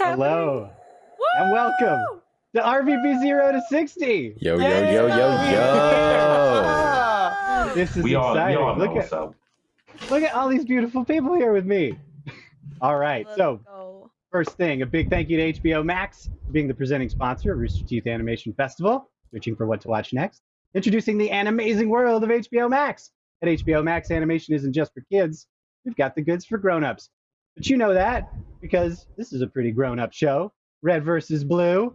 happening? Hello and welcome to RVB Zero to 60. Yo, yo, yo, yo, yo. This is We all, we exciting. all know look what's at up. look at all these beautiful people here with me. All right, Let's so go. first thing, a big thank you to HBO Max for being the presenting sponsor of Rooster Teeth Animation Festival. Searching for what to watch next. Introducing the animazing world of HBO Max. At HBO Max, animation isn't just for kids. We've got the goods for grown-ups. But you know that because this is a pretty grown-up show. Red versus blue.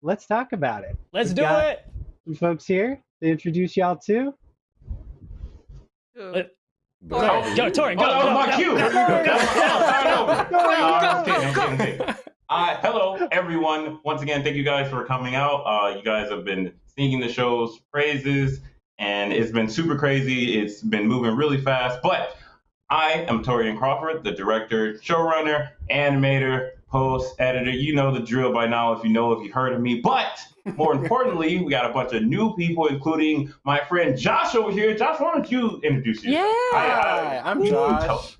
Let's talk about it. Let's We've do got it. Some folks here to introduce y'all to. Ooh. Uh, Go, Tori, Oh, go, that was go, my go, cue. go, go, go. Go, go. Uh, hello, everyone. Once again, thank you guys for coming out. Uh, you guys have been singing the show's praises, and it's been super crazy. It's been moving really fast. But I am Torian Crawford, the director, showrunner, animator, post, editor. You know the drill by now if you know if you heard of me. But more importantly, we got a bunch of new people, including my friend Josh over here. Josh, why don't you introduce yourself? Yeah. Hi, I'm you Josh.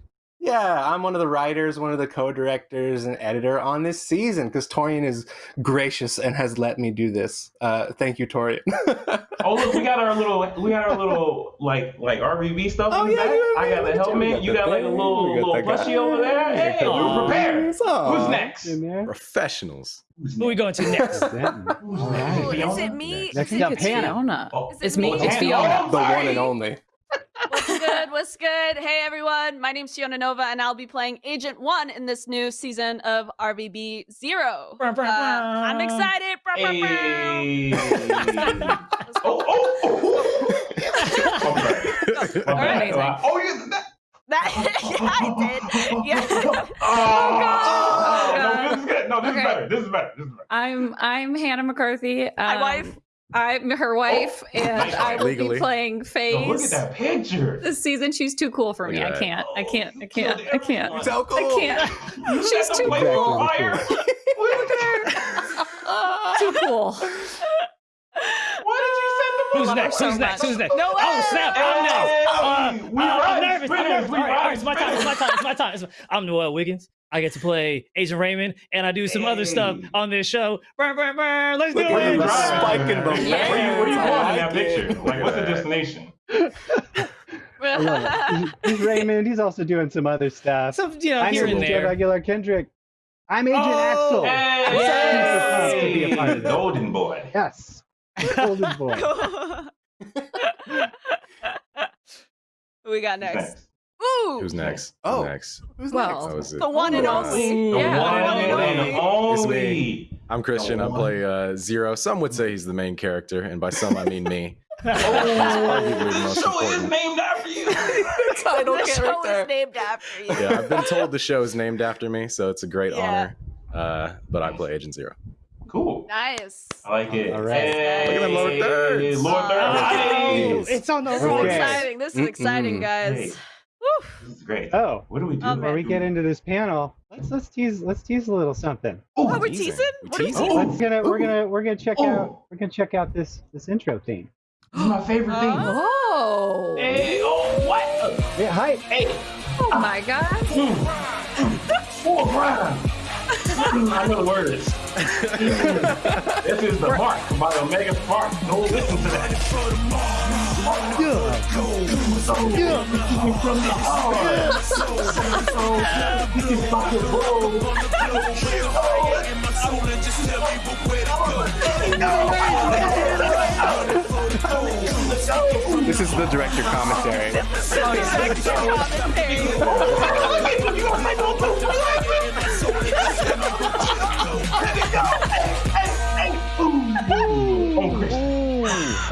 Tell- Yeah, I'm one of the writers, one of the co-directors and editor on this season because Torian is gracious and has let me do this. Uh, thank you, Torian. Oh look, we got our little, we got our little like like RVB stuff Oh, in the yeah, back. yeah, I got the helmet. got You the got like a little little that guy. over there. Hey, we Aw. were prepared. Aw. Who's next? Professionals. Who's Who we going to next? Denton. Who's All next? Ooh, is it me? Next I up, it's Hannah. Fiona. Oh, Is it It's me. oh, It's Hannah. Fiona. The one and only. What's good? What's good? Hey everyone, my name's Fiona Nova, and I'll be playing Agent One in this new season of RVB Zero. Brr, brr, Uh, I'm brr. excited. Hey. Let's go. oh, oh, oh. Okay. My All bad. right. Uh, Oh, you. That, That, yeah, I did. Yeah. Oh, God. no, this is good. No, this Okay. is better. This is better. This is better. I'm I'm Hannah McCarthy. Um, My wife. I'm her wife, and. I will Legally. be playing Yo, look at that picture. this season. She's too cool for Look me. at I can't. I can't. I can't. I can't. everyone. So cool. I can't. You She's got the too cool. fire. Look at her. Too cool. Why did you send the Who's next? so Who's next? Who's next? No Oh snap! I'm next. Hey, Uh, we uh, ride I'm nervous. I'm nervous. we All right, all ride it's my time. It's my time. It's my time. I'm Noel Wiggins. I get to play Agent Raymond, and I do some other stuff on this show. Brr, brr, brr. Let's do Look at you the it. drive. spike in the Yeah. Where you, where you lens. I going in like that picture? Like, what's the destination? I love it. He's, he's Raymond. He's also doing some other stuff. Some, you know, I'm here and there. regular Kendrick. I'm Agent Oh. Axel. Hey, I'm super pumped to be a part of this. Golden boy. Yes. Golden boy. Who we got Who's next? Ooh, Who's next? Oh. Who's next? Who's Well, That next? was it. the one and Uh, only. The Yeah. one and Only. only. I'm Christian. I play uh, Zero. Some would say he's the main character, and by some I mean me. Oh, arguably the the most show is named after you. Title the show is named after you. Yeah, I've been told the show is named after me, so it's a great Yeah. honor. Uh, but I play Agent Zero. Cool. Nice. I like it. All right. Hey, Look at the lower thirds. Lower thirds. Oh, Hey. it's on the This road. is exciting. This is exciting, guys. Hey. Woo. This is great. Oh, What do we do? Oh, before we get into this panel, let's let's tease let's tease a little something. Oh, Oh, we're teasing. teasing? We're What are we oh, teasing. teasing? Gonna we're gonna we're gonna check Ooh. out we're gonna check out this this intro theme. this is my favorite thing. Oh. Hey, oh, what? Yeah, hi. Hey, Oh my God. four grind. I know the word this is the mark by Omega Spark. Go listen to that. Yeah. This is the director commentary.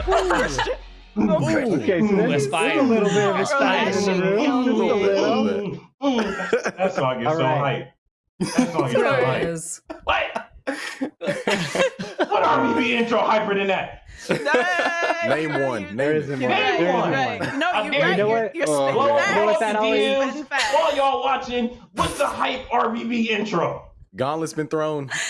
Oh, Christian. Okay, so there's, Let's there's a little bit of Let's excitement in the room. Just a little. Mm. That song gets All so right. hype. That song gets so hype. is. What? What RVB intro hyper than that? Name one. There Name isn't one. Name There one. isn't. No, you're right. you know You're, what? you're spitting Blow, fast. You know what that blow always- DMs Spitting fast. while y'all watching. What's the hype RVB intro? Gauntlet's been thrown.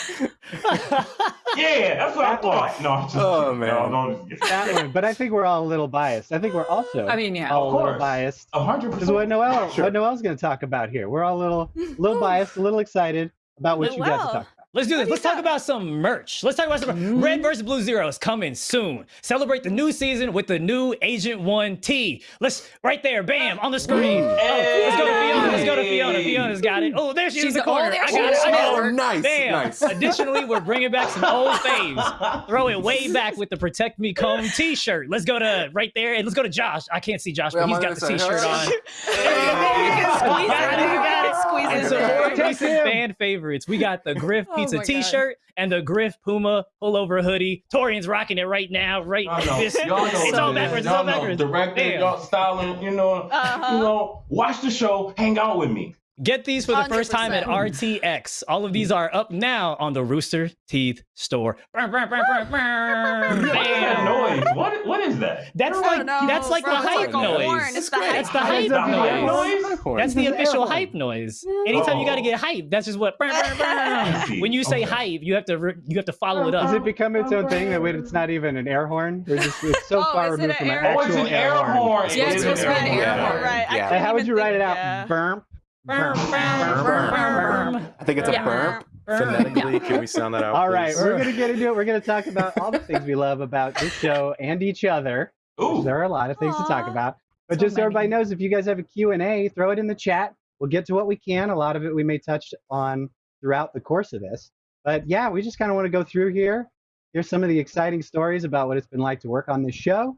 Yeah, that's what I That one. thought. No, I'm just Oh, man. No, no, just That one, but I think we're all a little biased. I think we're also I mean, yeah. all a Of little course. biased. A hundred Because what percent. Noel, Sure. what Noel's going to talk about here, we're all a little, little biased, a little excited. about what you got to Well. talk about. Let's do this. Let's talk about some merch. Let's talk about some Red versus Blue Zero is coming soon. Celebrate the new season with the new Agent One tee. Let's right there, bam, on the screen. Oh, let's go to Fiona. Let's go to Fiona. Fiona's got it. Oh, there she is in She's the the corner. only I got it. I got it. Oh, nice, Bam. nice. Additionally, we're bringing back some old faves. Throw it way back with the Protect Me Comb T-shirt. Let's go to right there and let's go to Josh. I can't see Josh, Wait, but I'm he's got the this. T-shirt on. Squeeze Got it. it, you got it. Squeeze it. so there. more recent fan favorites. We got the Grif Oh Pizza my God. T-shirt and the Grif Puma pullover hoodie. Torian's rocking it right now. Right, Y'all know, this, y'all know it's all backwards. It's Y'all know, backwards. Director, Damn. y'all styling, you know, Uh-huh. you know, watch the show, hang out with me. Get these for the first time at RTX. All of these are up now on the Rooster Teeth store. Brr. What is that noise? What what is that? That's I like know, that's like the bro. It's hype like noise. horn. It's the great. That's the hype noise. noise? That's the official hype noise. Anytime you got to get hype, that's just what. when you say Okay. hype, you have to re- you have to follow it Does up. it become its own thing that way it's not even an air horn? We're just it's so Oh, far removed from an air- actual Oh, it's an air horn. Yeah, it's is an supposed to be an air air horn. horn, right? Yeah. How would you write it out? yeah. Burp. Burr, Burp. burr, burr, burr, burr. I think it's a Yeah. burp. Phonetically, can we sound that out? All right, please? we're gonna get into it. We're gonna talk about all the things we love about this show and each other. Ooh. There are a lot of things to talk Aw. about. But So just so everybody many. knows, if you guys have a Q&A, throw it in the chat. We'll get to what we can. A lot of it we may touch on throughout the course of this. But yeah, we just kind of want to go through here. Here's some of the exciting stories about what it's been like to work on this show.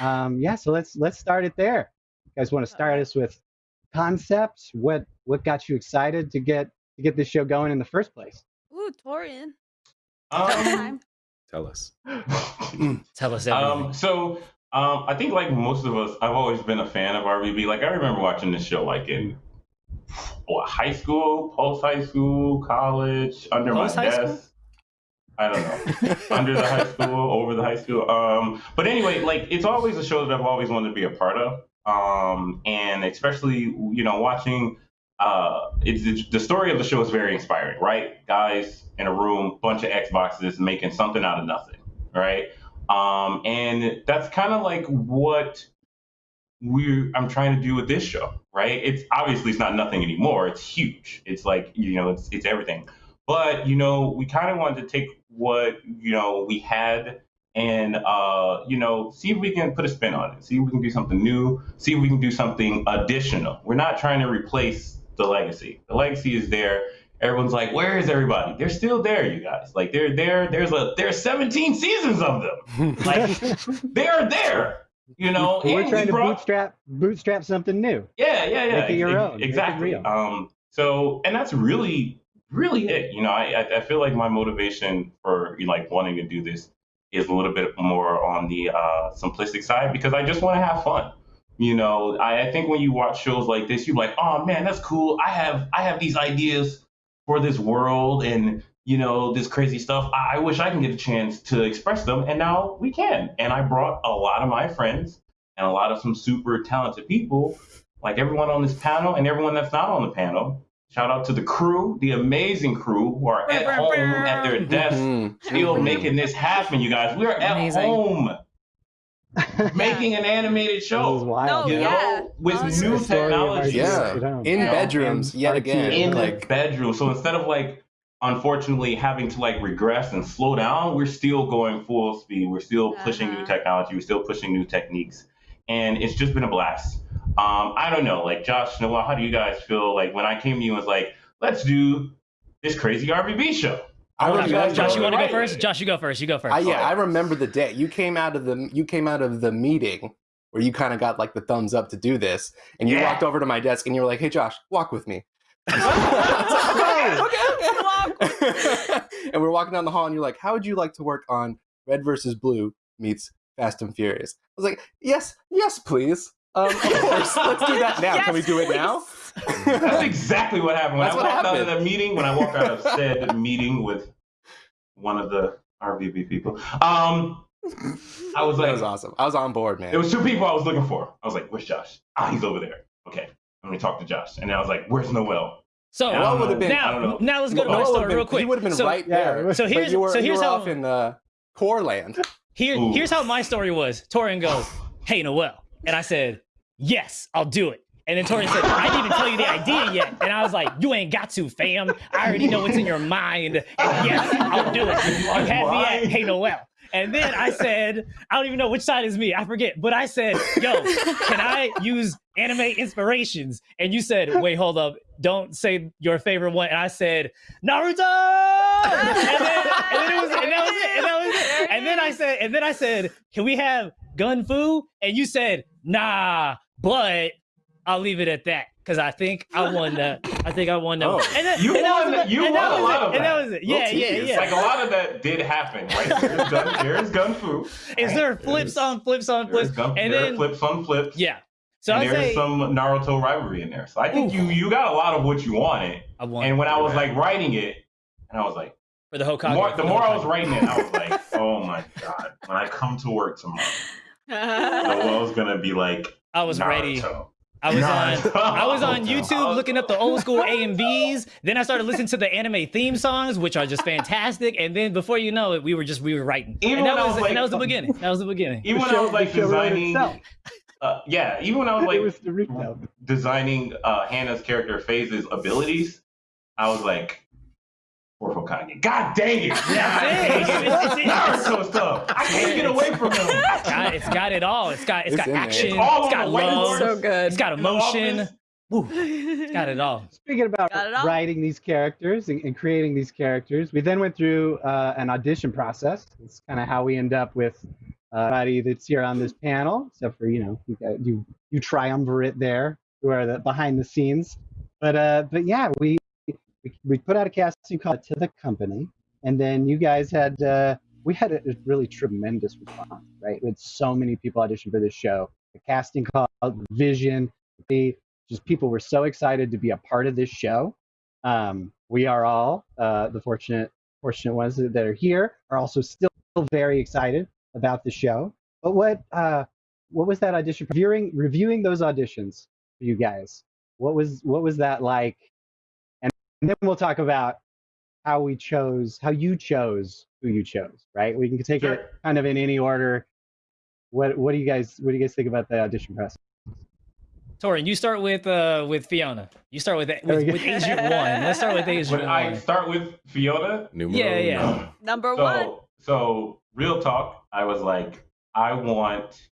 Um, yeah, so let's let's start it there. You guys want to start us with concepts? What what got you excited to get to get this show going in the first place? Ooh, Torian. Um, Tell us. Tell us everything. um, so um, I think like most of us, I've always been a fan of RVB. Like I remember watching this show like in what, high school, post high school, college, under Post my high desk. school? I don't know. under the high school, over the high school. Um, but anyway, like it's always a show that I've always wanted to be a part of. Um, and especially, you know, watching uh, it's the, story of the show is very inspiring, right? Guys in a room, bunch of Xboxes making something out of nothing, right? Um, and that's kind of like what we I'm trying to do with this show, right? It's obviously it's not nothing anymore. It's huge. It's like you know, it's it's everything. But you know, we kind of wanted to take what you know we had and uh, you know see if we can put a spin on it. See if we can do something new. See if we can do something additional. We're not trying to replace the legacy. The legacy is there. Everyone's like, where is everybody? They're still there, you guys. Like they're there. There's a there's 17 seasons of them. Like they're there. You know, We're and trying we to bootstrap bootstrap something new. yeah, yeah, yeah. Make it your ex- own. Make it Exactly. Um, so, and that's really, really it. You know, I, I- I feel like my motivation for like wanting to do this is a little bit more on the uh, simplistic side because I just want to have fun. You know, I, I think when you watch shows like this, you're like, oh man, that's cool. I have, I have these ideas for this world and you know this crazy stuff. I, I wish I can get a chance to express them, and now we can. And I brought a lot of my friends and a lot of some super talented people, like everyone on this panel and everyone that's not on the panel. Shout out to the crew, the amazing crew who are at home at their desk, Mhm. still making this happen. You guys, we are at Amazing. home making an animated This is show. wild. No, You yeah. know, with Honestly. new The story of our technology. Yeah. you know. In Yeah. bedrooms, yet again. in like bedrooms. So instead of like, unfortunately, having to like regress and slow down, we're still going full speed. We're still pushing new Uh-huh. technology. We're still pushing new techniques, and it's just been a blast. Um, I don't know, like Josh, Noah, how do you guys feel? Like when I came to you and was like, let's do this crazy RVB show. I Josh, remember- guys Josh, you want to go first? Josh, you go first. You go first. I, yeah, I remember the day you came out of the you came out of the meeting where you kind of got like the thumbs up to do this, and you Yeah. walked over to my desk and you were like, "Hey, Josh, walk with me." Okay, okay, and we're walking down the hall, and you're like, "How would you like to work on Red versus Blue meets Fast and Furious?" I was like, "Yes, yes, please." Um, of course, let's do that now. Can we do it now? That's exactly what happened. When That's I what walked out of happened. the meeting, when I walked out of said meeting with one of the RVB people, um, I was like, that was awesome. I was on board, man. There was two people I was looking for. I was like, "Where's Josh? Ah, he's over there." Okay, let me talk to Josh. And then I was like, "Where's Noel?" So I would have know. been- I don't now, know. now let's go to Noel my story would've real quick. He would have been so, right Yeah, there. So here's you were, so you here's were how off in uh, core land. here, Ooh. here's how my story was. Torian goes, "Hey Noel," and I said, "Yes, I'll do it." And then Tori said, I didn't even tell you the idea yet. And I was like, you ain't got to, fam. I already know what's in your mind. And yes, I'll do it. Have me at Hey Noel. And then I said, I don't even know which side is me. I forget. But I said, yo, can I use anime inspirations? And you said, wait, hold up. Don't say your favorite one. And I said, Naruto. And then, and then it was, and that was it. And that was it. And then I said, and then I said, can we have gun fu? And you said, nah, but I'll leave it at that. Cause I think I won that. I think I won oh, that. Oh. And then, You and that won- was it. you and that won a lot it. of And that that. was it. Little Yeah, oh, yeah, yeah. Like a lot of that did happen, right? There's gun, there's gun fu. Is there flips on flips on flips? gun, And there are then flips on flips. yeah. So and I there's say some Naruto rivalry in there. So I think Ooh. you you got a lot of what you wanted. I won And when I was like writing it, and I was like, for the the Hokage. more, for the more I was writing it, I was like, oh my god, when I come to work tomorrow, Noel's gonna be like, I was ready. I was on I was on YouTube looking up the old school AMVs. Then I started listening to the anime theme songs, which are just fantastic. And then before you know it, we were just we were writing. Even and that when I was, was like- and that was the beginning. That was the beginning. Even when I was like the show wrote designing, uh, yeah, even when I was like was Naruto. designing uh, Hannah's character Phase's abilities, I was like, poor God dang it! God dang It's- it! it's- it's- Naruto stuff. I can't get away from him. God, it's got it all. It's got it's It's got in there. action. It's all It's on got the whiteboard. love. So good. It's got You know, all emotion. Woo, it's got it all. Speaking about all? writing these characters and, and creating these characters, we then went through uh, an audition process. It's kind of how we end up with uh, everybody that's here on this panel, except for you know you got, you, you triumvirate there, who are the behind the scenes. But uh, but yeah, we, we put out a casting call to the company, and then you guys had uh, we had a, really tremendous response, right? Had so many people audition for this show. The casting call, vision, the just people were so excited to be a part of this show. Um, we are all uh, the fortunate fortunate ones that that are here are also still very excited about the show. But what uh, what was that audition? Reviewing reviewing those auditions for you guys. What was what was that like? And then we'll talk about how we chose how you chose who you chose. Right? We can take it kind of in any order. What what do you guys what do you guys think about the audition process? Torian, you start with uh with Fiona. You start with with, with Agent One. Let's start with Agent When I One. start with Fiona, Numero Yeah, yeah. uno. Number one. so so real talk, I was like, I want,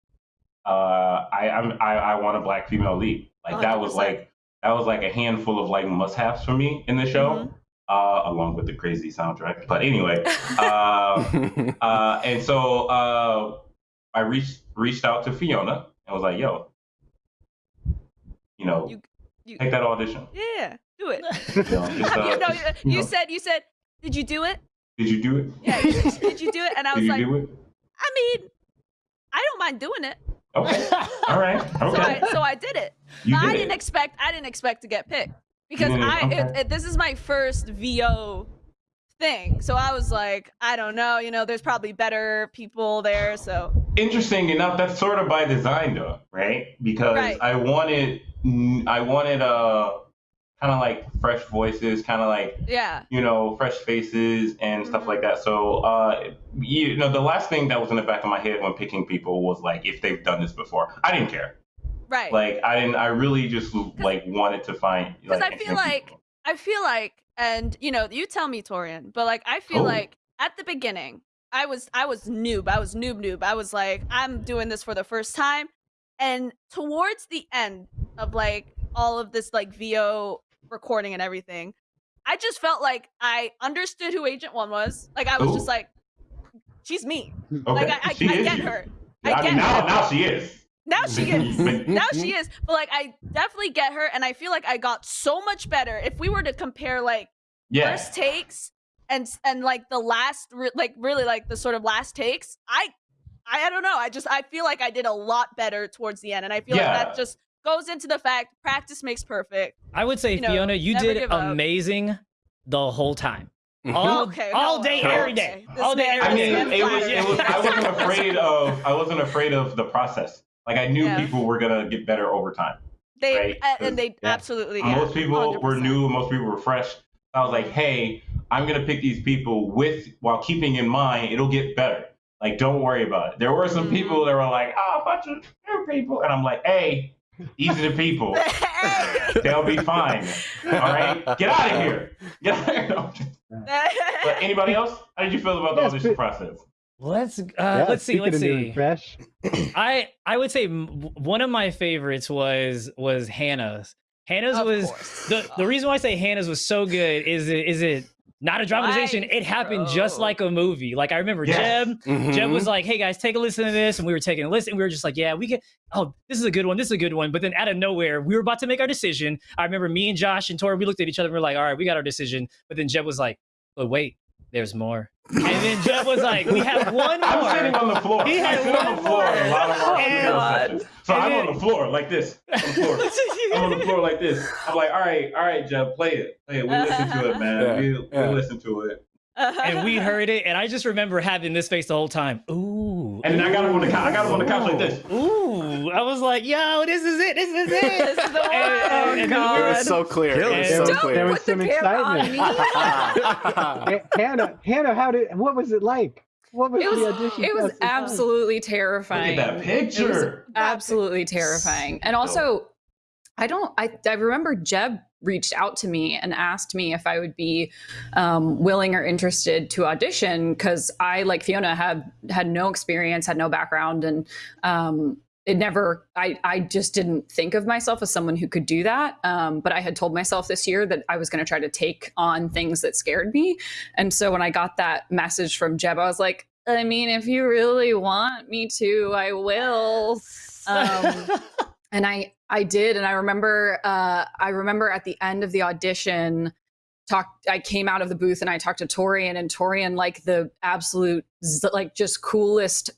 uh, I I'm, I I want a black female lead. Like that was like that was like a handful of like must-haves for me in the show, Mhm. uh, along with the crazy soundtrack. But anyway, uh, uh, and so uh, I reached reached out to Fiona and was like, "Yo, you know, You- you- take that audition." Yeah, do it. You know, just, uh, you know, just, you, you know, said you said, did you do it? did you do it? Yeah, said, did you do it? And I Did was you like, do it? I mean, I don't mind doing it. Okay. All right. So I so I did it. You did I didn't expect I didn't expect to get picked because didn't? I Okay. it, this is my first VO thing. So I was like, I don't know, you know, there's probably better people there. So interesting enough that's sort of by design though right because Right. i wanted i wanted uh kind of like fresh voices kind of like yeah, you know fresh faces and stuff Mhm. like that so uh you know the last thing that was in the back of my head when picking people was like if they've done this before i didn't care right. like i didn't i really just like wanted to find 'Cause like I feel like- people. I feel like, and you know, you tell me, Torian, but like I feel Oh. like at the beginning, I was I was noob. I was noob noob. I was like, I'm doing this for the first time. And towards the end of like all of this like VO recording and everything, I just felt like I understood who Agent One was. Like I was just oh. like, she's me. okay. Like I, I, she I get you. her. I, I mean now her. now she is Now she is. But- now she is. But like I definitely get her and I feel like I got so much better. If we were to compare like yeah first takes and and like the last re- like really like the sort of last takes i i, I don't know i just i feel like i did a lot better towards the end and i feel Yeah. like that just goes into the fact practice makes perfect I would say you know, Fiona, you did give up. amazing the whole time. Mm-hmm. All, oh, Okay, all no, day, okay. every day. This All day, man- every I mean, This it was, it was. I wasn't afraid of. I wasn't afraid of the process. Like I knew Yeah. people were gonna get better over time. they Right, a- and they yeah. absolutely yeah, most people were 100%. new. Most people were fresh. I was like, hey, I'm gonna pick these people with while keeping in mind it'll get better. Like, don't worry about it. There were some Mhm. people that were like, oh, a bunch of new people, and I'm like, hey, Easy to people. They'll be fine. All right, get out of here. Get out of here. No, I'm just- but anybody else? How did you feel about the Yes, audition but- process? Let's uh, Yeah, let's see. Let's of new and see. Fresh. I I would say one of my favorites was was Hannah's. Hannah's Of was course. the the reason why I say Hannah's was so good is it is it not a dramatization. Right, It happened just like a movie. Like I remember Yes. Jeb. Mhm. Jeb was like, "Hey guys, take a listen to this," and we were taking a listen. And we were just like, "Yeah, we can." Oh, this is a good one. This is a good one. But then out of nowhere, we were about to make our decision. I remember me and Josh and Tori. We looked at each other. and we are like, "All right, we got our decision." But then Jeb was like, "But wait, there's more." And then Jeb was like, "We have one more. I was sitting on the floor. He had I sit on one the floor in a lot of our more. video God. sessions. So And I'm then- on the floor like this. On the floor. I'm on the floor like this. I'm like, all right, all right, Jeb, play it. Play it. We listen to it, man. Yeah, We, yeah. we listen to it. And we heard it, and I just remember having this face the whole time. Ooh. And then I got him on the couch. I got him on the couch like this. Ooh. I was like, yo, this is it. This is it. This is the one. And- and then Oh, we It was so clear. It was Don't so There clear. was Put the some excitement. Hannah, Hannah, how did? What was it like? What was, It was the audition? it was process like? absolutely Look terrifying. at that picture. absolutely terrifying. And also, I don't. I I remember Jeb reached out to me and asked me if I would be um, willing or interested to audition because I, like Fiona, had had no experience, had no background, and um, it never. I I just didn't think of myself as someone who could do that. Um, but I had told myself this year that I was going to try to take on things that scared me. And so when I got that message from Jeb, I was like. I mean, if you really want me to, I will. And I I did, and I remember uh, I remember at the end of the audition, talked. I came out of the booth and I talked to Torian, and Torian, like the absolute like just coolest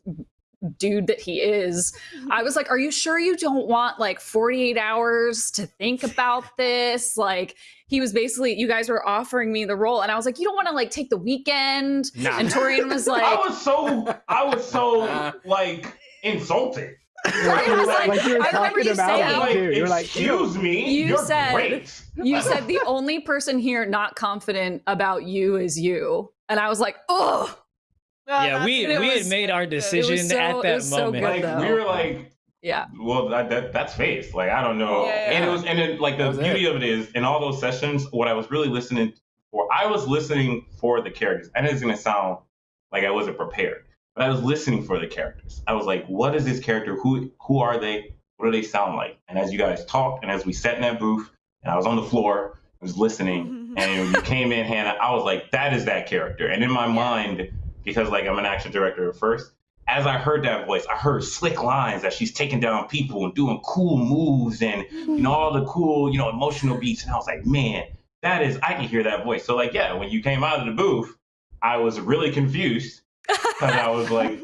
dude that he is. I was like, "Are you sure you don't want like 48 hours to think about this?" Like he was basically, you guys were offering me the role, and I was like, "You don't want to like take the weekend?" Nah. And Torian was like, I was so I was so like insulted. I was like- like you were I remember talking you about saying- it like, too. You're like, excuse me, You you're said- great. you said the only person here not confident about you is you. And I was like, oh, yeah, we we was- had made our decision so- at that was so moment. good, like we were like yeah. well that, that that's face like i don't know Yeah. and it was and then like the That was beauty of it is in all those sessions what i was really listening for i was listening for the characters and it's going to sound like i wasn't prepared but i was listening for the characters. I was like what is this character? Who who are they? What do they sound like? And as you guys talked and as we sat in that booth and i was on the floor i was listening and you came in hannah i was like that is that character. And in my mind because like i'm an action director at first as I heard that voice, I heard slick lines that she's taking down people and doing cool moves and you know all the cool, you know, emotional beats. And I was like, man, that is I can hear that voice. So like, yeah, when you came out of the booth, I was really confused because I was like,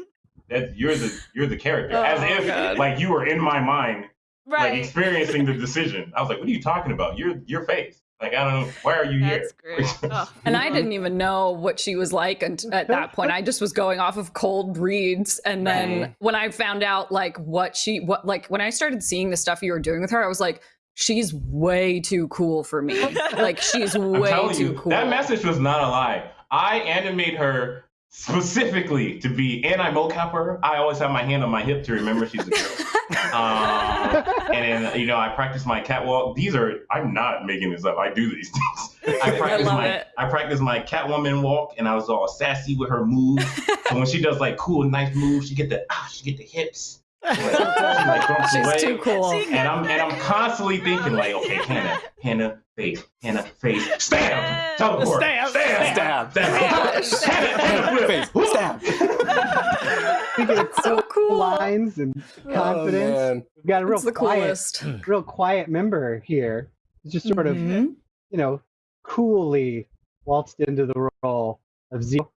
that you're the you're the character, as Oh, if God. like you were in my mind, like right. experiencing the decision. I was like, what are you talking about? Your your face. Like I don't know. Why are you That's here? great. Oh. And I didn't even know what she was like and at that point. I just was going off of cold reads. And then Right. when I found out like what she, what, like when I started seeing the stuff you were doing with her, I was like, she's way too cool for me. like she's I'm way telling too you, cool. that message was not a lie. I animate her specifically to be, and I mocap her. I always have my hand on my hip to remember she's a girl. um, and then, you know, I practice my catwalk. These are, I'm not making this up. I do these things. I practice love my, it. I practice my Catwoman walk, and I was all sassy with her moves. and when she does like cool, nice moves, she get the, ah, she get the hips. Like, she, like, she's away. too cool. She- And I'm and I'm constantly thinking like, okay, Hannah, Hannah, face, Hannah, face, stab, teleport, Stab, stab, stab. stab, stab, Hannah, Hannah, Face, stab. Speaking of so cool. lines and confidence, Oh, we've got a real the quiet, coolest. real quiet member here. He's just sort of, Mhm. you know, coolly waltzed into the role of Zero.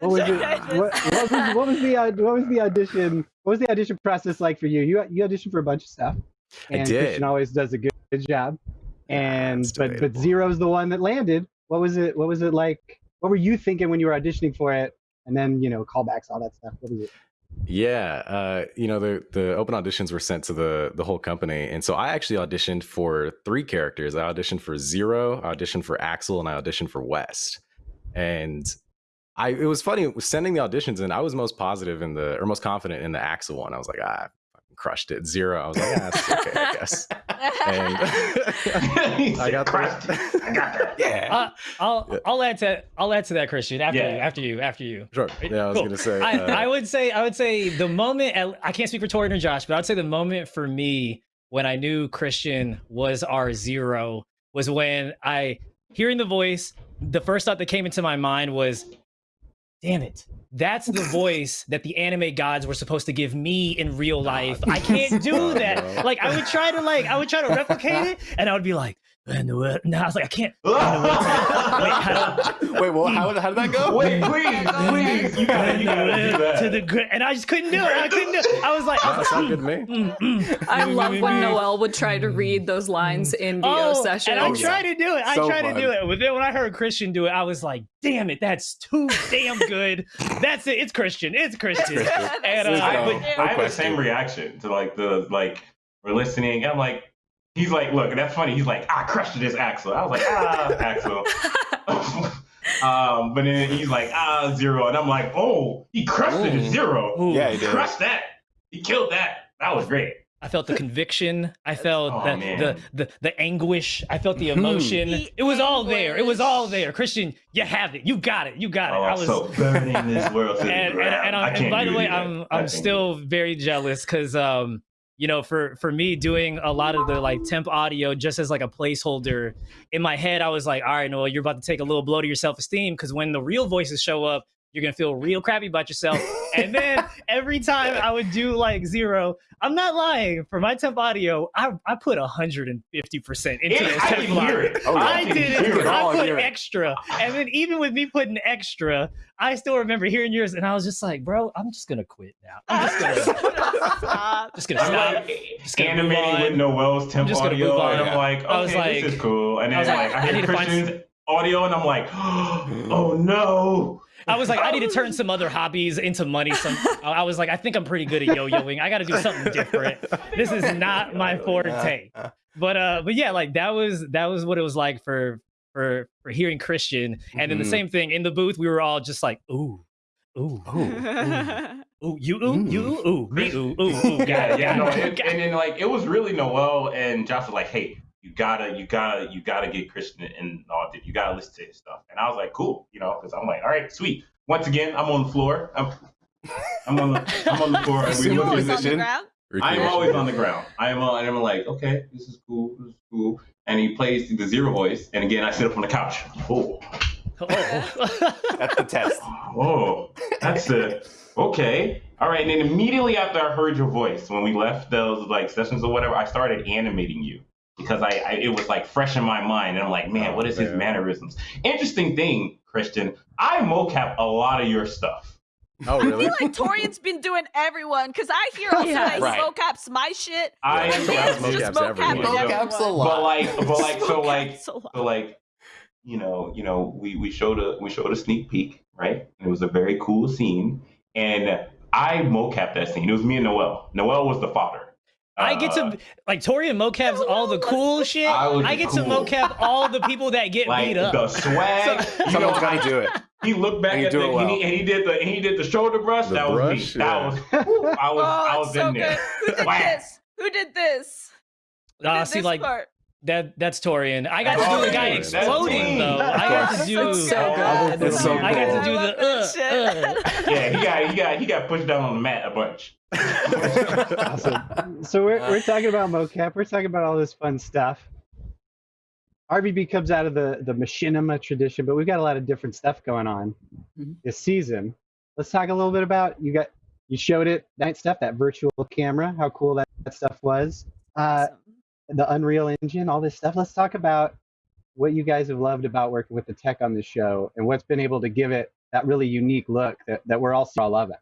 What was it? What, what was what was the uh, what was the audition? What was the audition process like for you? You you auditioned for a bunch of stuff, I and did. Christian always does a good, good job. And it's but but. Zero's the one that landed. What was it? What was it like? What were you thinking when you were auditioning for it? And then you know callbacks, all that stuff. What was it? Yeah, uh, you know the the open auditions were sent to the the whole company, and so I actually auditioned for three characters. I auditioned for Zero, I auditioned for Axel, and I auditioned for West. And I it was funny was sending the auditions in. I was most positive in the or most confident in the Axel one. I was like, ah, crushed it. Zero. I was like, yeah, that's okay, I guess. He And I got "Crushed that. I got that. Yeah. Uh, I'll Yeah. I'll add to I'll add to that, Christian. After Yeah. you, after you, after you. Sure. Yeah, I was Cool. gonna say. I, uh, I would say I would say the moment I can't speak for Torian or Josh, but I'd say the moment for me when I knew Christian was our zero was when I hearing the voice. The first thought that came into my mind was, "Damn it, that's the voice that the anime gods were supposed to give me in real life. I can't do that. Like I would try to like I would try to replicate it, and I would be like, "No, I was like, I can't." Wait, how do- Wait, well, how, how did that go? Wait, please, please, you gotta, you gotta do that. to the gr- and I just couldn't do it. I couldn't do it. I was like, I that was sound like, good to me. mm, mm. I love when Mm. Noel would try to read those lines in VO Oh, sessions. and I Oh, yeah. tried to do it. I So tried fun. to do it. But then when I heard Christian do it, I was like, damn it, that's too damn good. That's it. It's Christian. It's Christian. And, uh, I, but- No I have the same reaction to like the like we're listening. I'm like, he's like, look, that's funny. He's like, I crushed this Axel. I was like, ah, Axel. um, but then he's like, ah, zero, and I'm like, oh, he crushed it Ooh. at zero. Ooh. Yeah, he did. crushed that. He killed that. That was great. I felt the conviction. I felt Oh, the, the the the anguish. I felt the Mhm. emotion. The it was all there. It was all there. Christian, you have it. You got it. You got it. Oh, I was so burning this world to the and, and, and, I and by the way, that. I'm I I'm still very jealous because um you know for for me doing a lot of the like temp audio just as like a placeholder in my head, I was like, all right, Noel, you're about to take a little blow to your self esteem because when the real voices show up, you're gonna feel real crappy about yourself. and then every time I would do like zero, I'm not lying. For my temp audio, I I put 150 percent into Yeah, those I temp can it. Oh, yeah. I can did hear it. Oh, I I put it. extra, and then even with me putting extra, I still remember hearing yours, and I was just like, "Bro, I'm just gonna quit now. I'm just gonna, Stop. just gonna stop." like Just gonna move animating with Noel's temp just gonna audio, and on. I'm like, okay, I was like- this is cool. And I then was like, like, I I hear need find Christian's audio, and I'm like, oh no. I was like, I need to turn some other hobbies into money. Some, I was like, I think I'm pretty good at yo-yoing. I got to do something different. This is not my forte. But uh, but yeah, like that was that was what it was like for for for hearing Christian, and then the Mhm. same thing in the booth. We were all just like, ooh, ooh, Oh, ooh, you ooh, you ooh, ooh, me ooh, ooh, ooh. Got Yeah, it, yeah, got no, it, and, it. and then like it was really Noel and Josh was like, "Hey, you gotta, you gotta, you gotta get Christian and all that. You gotta listen to his stuff." And I was like, "Cool," you know, because I'm like, "All right, sweet." Once again, I'm on the floor. I'm, I'm on the, I'm on the floor, and we You're always on the ground? I am always on the ground. I am on, and I'm like, okay, this is cool, this is cool. And he plays the zero voice, and again, I sit up on the couch. Oh, Oh. That's the test. oh, that's it. okay. All right, and then immediately after I heard your voice, when we left those like sessions or whatever, I started animating you because I, I it was like fresh in my mind, and I'm like, man, Oh, what is his mannerisms? Interesting thing, Christian, I mocap a lot of your stuff. Oh, really? I feel like Torian's been doing everyone because I hear also Yeah. that Right. he mocaps my shit. I and Yeah, Dan's mocaps just everyone. mocapping Mocaps everyone. a lot. But like, but like, so like, Mocaps. So like, you know, you know, we we showed a we showed a sneak peek, right? And it was a very cool scene, and I mocapped that scene. It was me and Noel. Noel was the fodder. I get Uh, to like Torian mocaps all the cool shit. I I get to cool. mocap all the people that get like beat up. the swag. So- you know, Someone's got to do it. he looked back And at do the well. and, he, and he did the and he did the shoulder brush. The that was brush, me. That was whew, I was oh, I was it's so in there. Who did this? Who did this? Who Ah, did see, this like part? That that's Torian. I got to do the guy exploding though. I got to do. So good. It's so I got to do the uh, uh. Yeah, he got he got he got pushed down on the mat a bunch. awesome. So we're, we're talking about mocap. We're talking about all this fun stuff. RVB comes out of the the machinima tradition, but we've got a lot of different stuff going on Mhm. this season. Let's talk a little bit about you got you showed it that stuff that virtual camera, how cool that, that stuff was. Uh, Awesome. The Unreal Engine, all this stuff. Let's talk about what you guys have loved about working with the tech on this show and what's been able to give it that really unique look that, that we're all all loving.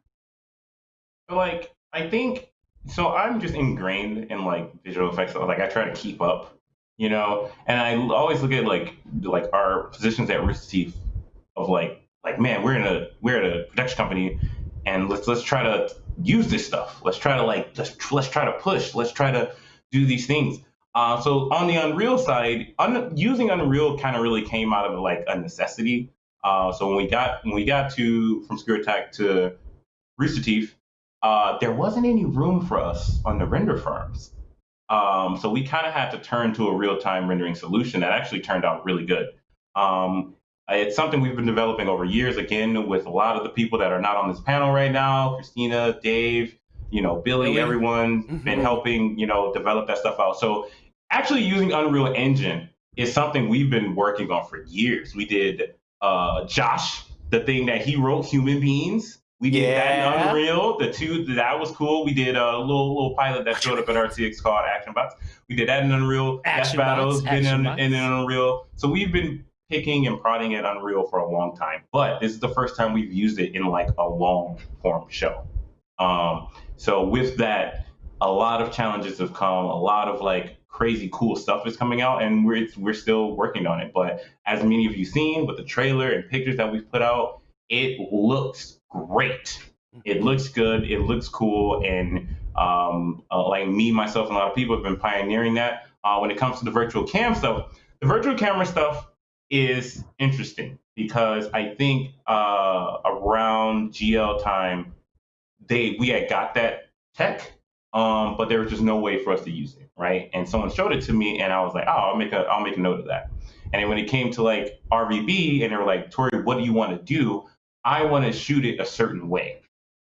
But, like I think so I'm just ingrained in like visual effects. Like I try to keep up you know? And I always look at like like our positions at Rooster of like like man we're in a we're at a production company and let's let's try to use this stuff. Let's try to like let's, let's try to push. Let's try to do these things uh, so on the Unreal side un- using Unreal kind of really came out of like a necessity uh, so when we got when we got to from ScrewAttack to Rooster Teeth uh, there wasn't any room for us on the render farms. Um, so we kind of had to turn to a real time rendering solution that actually turned out really good. Um, it's something we've been developing over years, again, with a lot of the people that are not on this panel right now Christina, Dave, you know, Billy, Billy. everyone's been Mhm. helping, you know, develop that stuff out. So actually using Unreal Engine is something we've been working on for years. We did uh, Josh, the thing that he wrote, Human Beings. We did that in Unreal. The two that was cool. We did a little little pilot that showed up at RTX called Action Bots. We did that in Unreal. Action Battles Bots, been Action in, in, Unreal. So we've been picking and prodding at Unreal for a long time. But this is the first time we've used it in like a long form show. Um, so with that, a lot of challenges have come. A lot of like crazy cool stuff is coming out, and we're we're still working on it. But as many of you seen with the trailer and pictures that we've put out, it looks great. It looks good. It looks cool, and um, uh, like me, myself, and a lot of people have been pioneering that. Uh, when it comes to the virtual cam stuff, the virtual camera stuff is interesting because I think uh, around GL time, they we had got that tech, um, but there was just no way for us to use it, right? And someone showed it to me, and I was like, oh, I'll make a I'll make a note of that. And when it came to like RVB, and they were like, Tori, what do you want to do? I want to shoot it a certain way.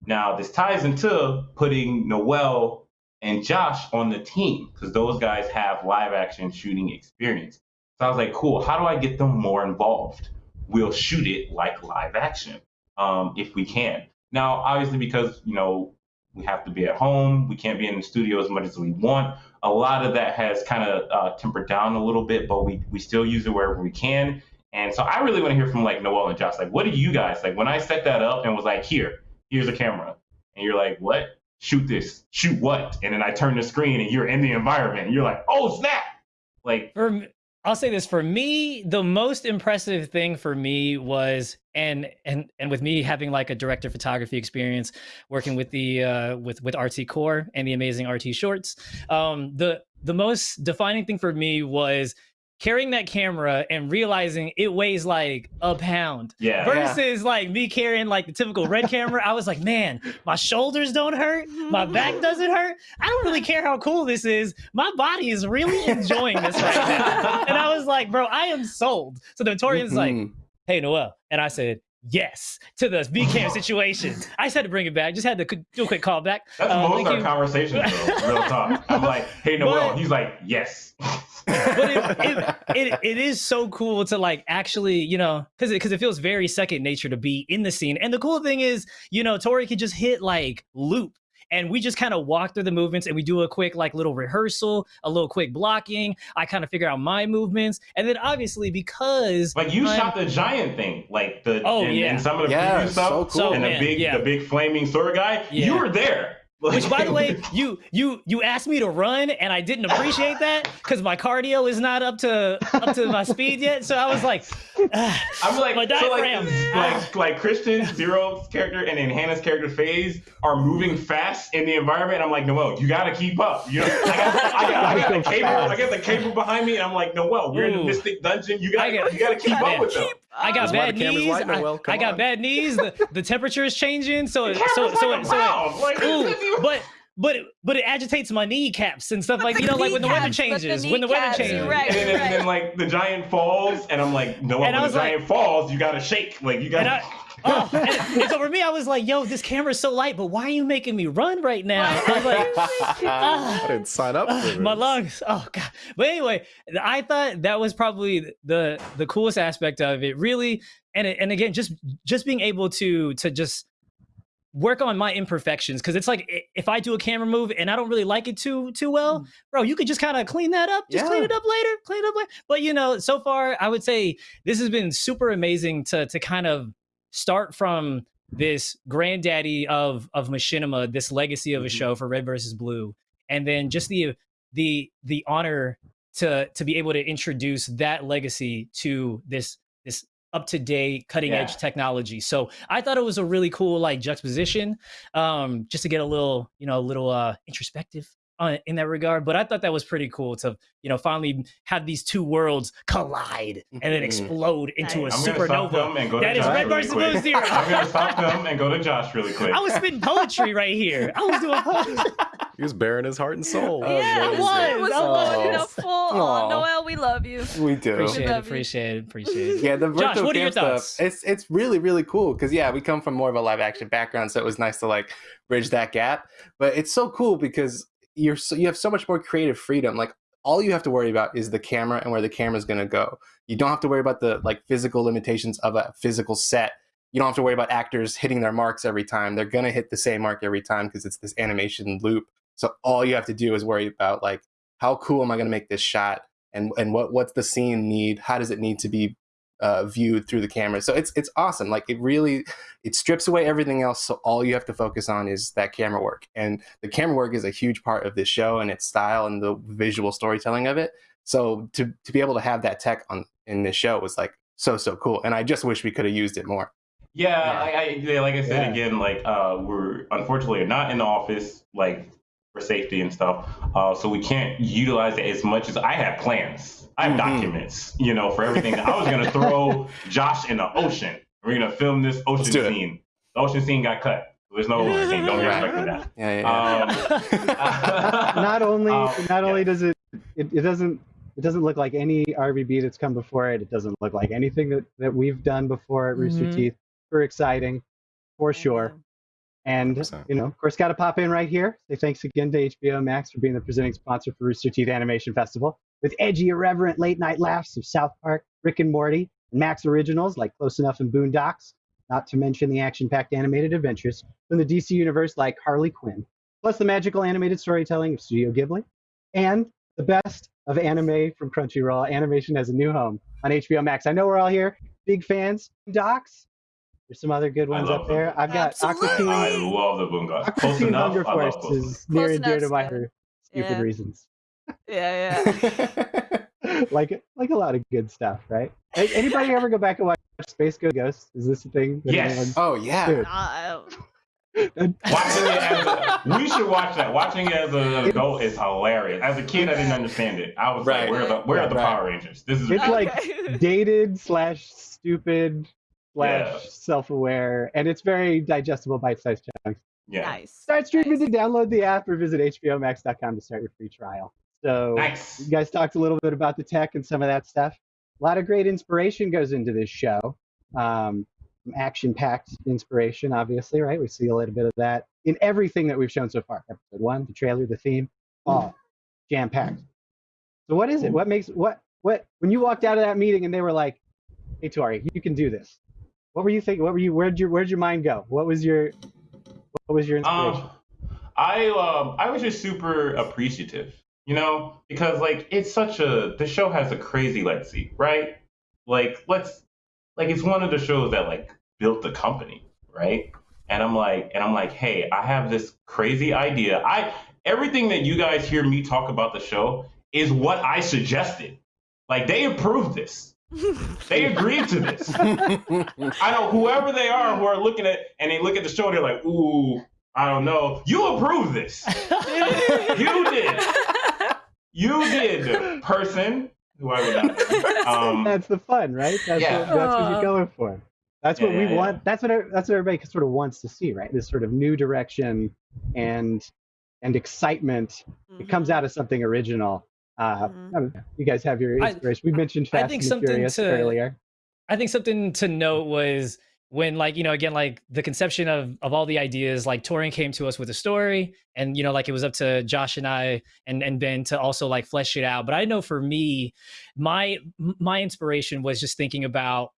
Now this ties into putting Noel and Josh on the team because those guys have live action shooting experience. So I was like, cool. How do I get them more involved? We'll shoot it like live action um, if we can. Now, obviously, because you know we have to be at home, we can't be in the studio as much as we want. A lot of that has kind of uh, tempered down a little bit, but we we still use it wherever we can. And so I really want to hear from like Noel and Josh. Like, what do you guys like when I set that up and was like, here, here's a camera, and you're like, what? Shoot this. Shoot what? And then I turn the screen and you're in the environment. And you're like, oh snap! Like, For I'll say this for me, the most impressive thing for me was and and and with me having like a director photography experience working with the uh with with RT Core and the amazing RT Shorts, um the the most defining thing for me was carrying that camera and realizing it weighs like a pound yeah. versus like me carrying like the typical red camera. I was like, man, my shoulders don't hurt, my back doesn't hurt. I don't really care how cool this is. My body is really enjoying this right now. And I was like, bro, I am sold. So the Torian's like, Mhm. hey, Noel. And I said, yes to the VCam situation. I just had to bring it back. Just had to do a quick callback. That's Uh, most our you. conversations, though. Real talk. I'm like, hey, Noel. But- He's like, yes. but it, it, it, it is so cool to like actually you know because it, because it feels very second nature to be in the scene and the cool thing is you know tori can just hit like loop and we just kind of walk through the movements and we do a quick like little rehearsal a little quick blocking i kind of figure out my movements and then obviously because Like you I'm- shot the giant thing, like the Oh, and, yeah. and some of the Yeah, preview stuff, so cool. So, and man, the big yeah. the big flaming sword guy. Yeah. You were there. Which by the way you you you asked me to run and i didn't appreciate that because my cardio is not up to up to my speed yet so i was like ah, I'm like, my so like, diaphragm. like, like Christian Zero's character and then Hannah's character Phase are moving fast in the environment. I'm like, Noel, you gotta keep up. You know, I got, I got, I got the cable, I got the cable behind me, and I'm like, Noel, we're in the Mystic Dungeon. You gotta, got- you gotta keep Man. up with them. I got bad knees. I, Noel. I got on. bad knees. The, the temperature is changing. So The so so like a so. Like, ooh, but but it, but it agitates my kneecaps and stuff like you know like when the weather Kneecaps, but the changes. When the weather changes. you're right. and, then, and then like the giant falls, and I'm like, no when was the like- giant falls, you gotta shake. Like you gotta. I, oh, and, and so for me, I was like, "Yo, this camera's so light, but why are you making me run right now?" I was like, I didn't sign up for "Ah, my lungs. Oh god. But anyway, I thought that was probably the the coolest aspect of it. Really, and it, and again, just just being able to to just work on my imperfections because it's like if I do a camera move and I don't really like it too too well, bro, you could just kind of clean that up, just clean it up later, clean it up later. But you know, so far I would say this has been super amazing to to kind of start from this granddaddy of of machinima, this legacy of a Mhm. show for Red versus Blue, and then just the the the honor to to be able to introduce that legacy to this this up to date cutting edge Yeah. technology. So I thought it was a really cool like juxtaposition, um, just to get a little you know a little uh introspective in that regard. But I thought that was pretty cool to you know finally have these two worlds collide and then Mhm. explode into a Nice. I'm supernova. them and go to That is Josh Red really versus quick. Blue Zero. I'm gonna stop them and go to Josh really quick. I was spitting poetry right here. I was doing poetry. He was bearing his heart and soul. Oh, yeah, nice. it was. It was Aw. full, you know, full. Aw. Aw, Noel, we love you. We do. Appreciate it. love you. Appreciate it. Appreciate it. Yeah, the Josh, virtual what are your camp thoughts? stuff. It's it's really really cool because yeah, we come from more of a live action background, so it was nice to like bridge that gap. But it's so cool because you're so, you have so much more creative freedom. Like all you have to worry about is the camera and where the camera is going to go. You don't have to worry about the like physical limitations of a physical set. You don't have to worry about actors hitting their marks every time. They're going to hit the same mark every time because it's this animation loop. So all you have to do is worry about like how cool am I going to make this shot and and what what's the scene need? How does it need to be uh, viewed through the camera? So it's it's awesome. Like it really it strips away everything else. So all you have to focus on is that camera work, and the camera work is a huge part of this show and its style and the visual storytelling of it. So to to be able to have that tech on in this show was like so so cool, and I just wish we could have used it more. Yeah, I, I, like I said Yeah. again, like uh, we're unfortunately not in the office, like for safety and stuff. Uh, so we can't utilize it as much as I have plans. I have Mhm. documents, you know, for everything. I was gonna throw Josh in the ocean. We're gonna film this ocean do it. scene. The ocean scene got cut. There's no ocean scene. Don't Right. expect that. Yeah, yeah. Um, not only Um, not yeah. only does it, it it doesn't it doesn't look like any RVB that's come before it. It doesn't look like anything that, that we've done before at Rooster Mhm. Teeth. Super exciting, for sure. And 100%. you know, of course, got to pop in right here. Say thanks again to HBO Max for being the presenting sponsor for Rooster Teeth Animation Festival, with edgy, irreverent late night laughs of South Park, Rick and Morty, and Max originals like Close Enough and Boondocks. Not to mention the action-packed animated adventures from the DC universe like Harley Quinn, plus the magical animated storytelling of Studio Ghibli, and the best of anime from Crunchyroll. Animation has a new home on HBO Max. I know we're all here big fans. Docs. There's some other good ones love up there. I've got Absolutely. Aqua I love the Boondocks. Aqua Close enough. Hunger I love Force both. is near Close and dear to my heart. Stupid Yeah. reasons. Yeah, yeah. like like a lot of good stuff, right? Anybody ever go back and watch Space Ghost? Is this a thing? that Yes. anyone- oh yeah. Dude. Uh, Watching it as a, we should watch that. Watching it as an adult is hilarious. As a kid, I didn't understand it. I was Right. like, "Where are the where are the Right. Power Rangers? This is It's like dated slash stupid slash Yeah. self-aware, and it's very digestible, bite-sized chunks. yeah, nice. Start streaming Nice. to download the app or visit hbomax.com to start your free trial. So nice. you guys talked a little bit about the tech and some of that stuff. A lot of great inspiration goes into this show. Um, action-packed inspiration, obviously, right? We see a little bit of that in everything that we've shown so far. Episode one, the trailer, the theme, all jam-packed. So what is it? What makes what what when you walked out of that meeting and they were like, "Hey, Tori, you can do this." What were you thinking? What were you? Where'd your Where'd your mind go? What was your What was your inspiration? Um, I um, I was just super appreciative, you know, because like it's such a the show has a crazy legacy, right? Like let's like it's one of the shows that like built the company, right? And I'm like, and I'm like, hey, I have this crazy idea. I everything that you guys hear me talk about the show is what I suggested. Like they approved this. They agreed to this. I know whoever they are who are looking at and they look at the show, they're like, ooh, I don't know. You approve this. You did. You did, person who I would not. Um, that's the fun, right? That's yeah. what, that's what Uh. you're going for. That's Yeah, what we yeah. want. That's what that's what everybody sort of wants to see, right? This sort of new direction and and excitement. It comes out of something original. Uh, Mhm. I don't know. You guys have your I- inspiration. we mentioned I Fast think and something Furious to- earlier. I think something to note was when like you know again like the conception of of all the ideas like Torian came to us with a story and you know like it was up to Josh and I and and Ben to also like flesh it out but I know for me my my inspiration was just thinking about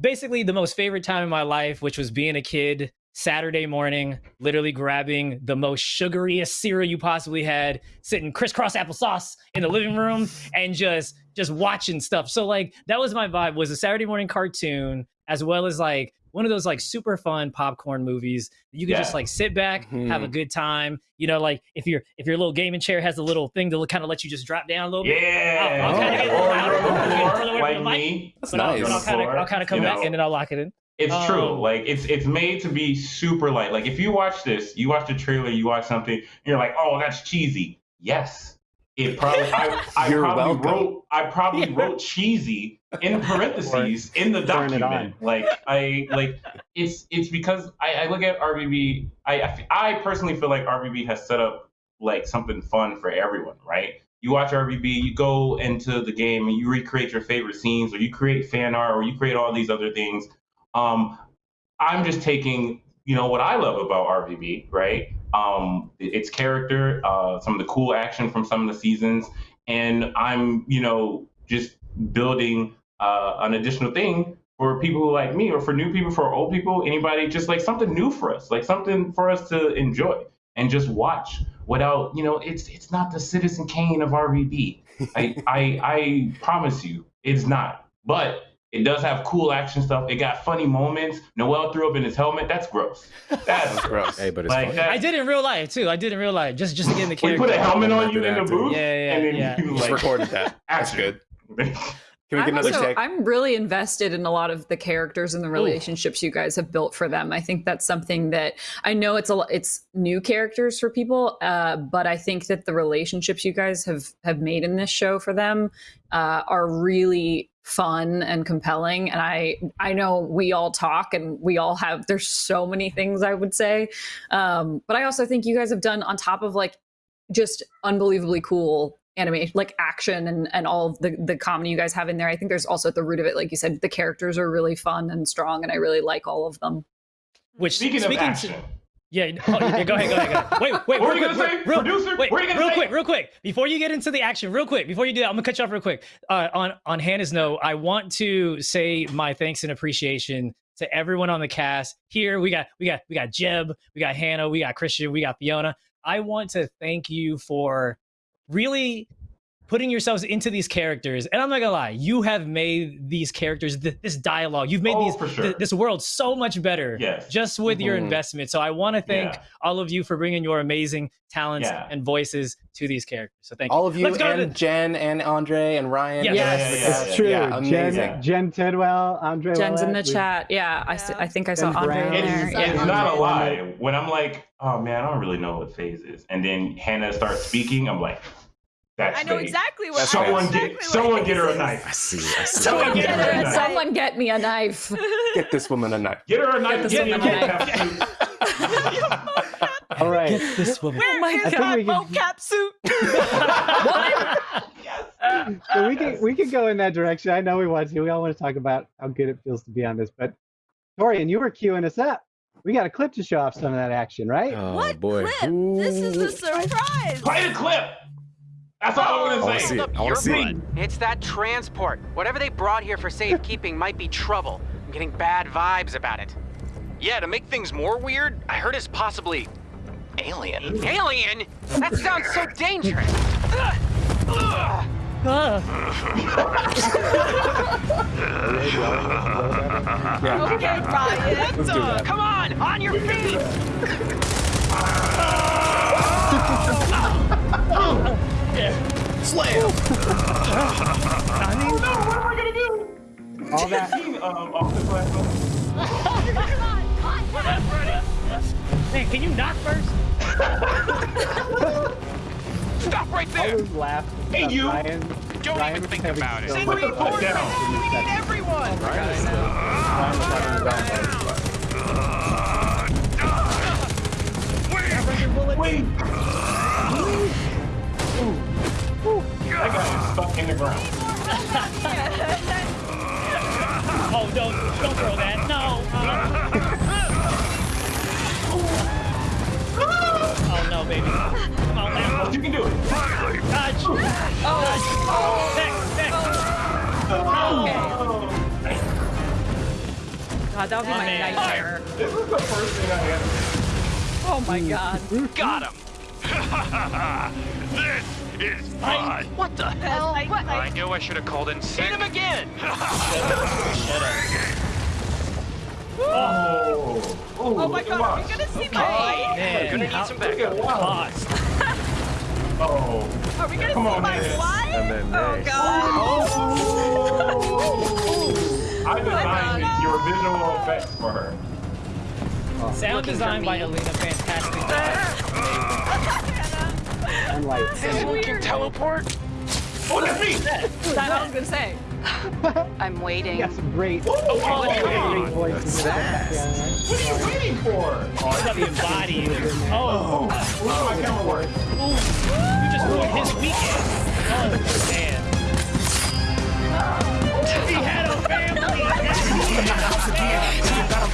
basically the most favorite time in my life which was being a kid Saturday morning literally grabbing the most sugariest cereal you possibly had sitting crisscross applesauce in the living room and just just watching stuff so like that was my vibe was a saturday morning cartoon as well as like one of those like super fun popcorn movies that you can just like sit back have a Mhm. good time you know like if your if your little gaming chair has a little thing to kind of let you just drop down a little bit yeah. I'll- I'll kinda get louder. you're on the I'll get floor, further away like from the mic. me. That's but nice. I'll kind of I'll kind of come You back know. and then I'll lock it in It's true. Um, Like it's it's made to be super light. Like if you watch this, you watch the trailer, you watch something, and you're like, oh, that's cheesy. Yes. It probably I, I You're probably welcome. wrote I probably wrote cheesy in parentheses in the document. Like I like it's it's because I, I look at RVB. I I personally feel like RVB has set up like something fun for everyone, right? You watch RVB, you go into the game and you recreate your favorite scenes, or you create fan art, or you create all these other things. Um, I'm just taking, you know, what I love about RVB, right? Um, its character, uh, some of the cool action from some of the seasons, and I'm, you know, just building uh, an additional thing for people like me, or for new people, for old people, anybody, just like something new for us, like something for us to enjoy and just watch without, you know, it's it's not the Citizen Kane of RVB. I, I I promise you, it's not. But it does have cool action stuff. It got funny moments. Noel threw up in his helmet. That's gross. That's Gross. Hey, but it's like fun. I did in real life too. I did in real life, just just to get in the We character. put a helmet on you in the booth. Yeah, yeah, and then yeah. you Just like recorded that. That's good. Can we get I'm, another also, check? I'm really invested in a lot of the characters and the relationships you guys have built for them. I think that's something that I know it's a lo- it's new characters for people, uh, but I think that the relationships you guys have have made in this show for them uh, are really fun and compelling. And I I know we all talk and we all have there's so many things I would say, um, but I also think you guys have done on top of like just unbelievably cool animation like action and and all of the the comedy you guys have in there i think there's also at the root of it like you said the characters are really fun and strong and i really like all of them Which Speaking, speaking of action, to, yeah, oh, yeah, go ahead, go ahead, go ahead. Wait, wait, What were real you quick, say? real- Producer, wait, what were you gonna real say? quick, real quick. Before you get into the action, real quick, before you do that, I'm gonna cut you off real quick. Uh, on on Hannah's note, I want to say my thanks and appreciation to everyone on the cast. Here we got we got we got Jeb, we got Hannah, we got Christian, we got Fiona. I want to thank you for really putting yourselves into these characters and i'm not gonna lie you have made these characters th- this dialogue you've made Oh, these for th- this world so much better Yes. just with your Mhm. investment so i want to thank Yeah. all of you for bringing your amazing talents Yeah. and voices to these characters so thank All you of you Let's go to and Jen and Andre and Ryan. Yes. the rest Yeah, yeah. It's true. Yeah, amazing. Jen, Jen Tidwell, Andre. jen's in the we- chat yeah, I, s- Yeah. I think i saw Ben andre Brown. there It's, yeah it's not a lie. When I'm like, oh man, I don't really know what phase is, and then Hannah starts speaking, I'm like, that's I know phase. exactly what. That's Someone exactly get what someone get her a knife. I see. I see. Someone get her a knife. someone get me a knife Get this woman a knife. Get her a knife. this Get him a woman a knife. All right. Get this woman Where oh my is God. my I think we can- mocap suit? So we can we can go in that direction. I know we want to. We all want to talk about how good it feels to be on this. But Torian, you were queuing us up. We got a clip to show off some of that action, right? Oh what boy. clip? This is the surprise. Play the clip. That's all I I'm want gonna to say. see it. I want to see it. It's that transport. Whatever they brought here for safekeeping might be trouble. I'm getting bad vibes about it. Yeah, to make things more weird, I heard it's possibly alien. Alien? That sounds so dangerous. Ugh. Ugh. Okay, Ryan. Let's do that. Come on, on your feet. All that. Um, off the platform. man can you knock first Stop right there. those laughs. Hey, you. Ryan, Don't Ryan even think about it. so Send much reinforcements. fun in these seconds. everyone. Wait. That guy is stuck in the ground. oh don't don't throw that no oh no baby come on man You can do it. dodge oh next next god that would be my nightmare This is the first thing I ever. oh my god Got him. this is fun. What the hell? Oh, I, I knew I should have called in Hit him again. Oh. oh my god, are we gonna see my oh, wife? man Gonna need some backup. pause Oh. Are we gonna Come see on, my man. wife? And then Oh next. god. Oh. I designed God. your visual effects for her. Sound Looking for design by. Alina, fantastic. Job. Unlike Someone can teleport? Oh, that's me! That's what I was gonna say. I'm waiting. got some great, Oh, great voices. What are you waiting for? Oh, it's the embody. Oh, Where's oh. oh. oh, my camera work? ooh, you just ruined his weekend. Oh, man. He had a family.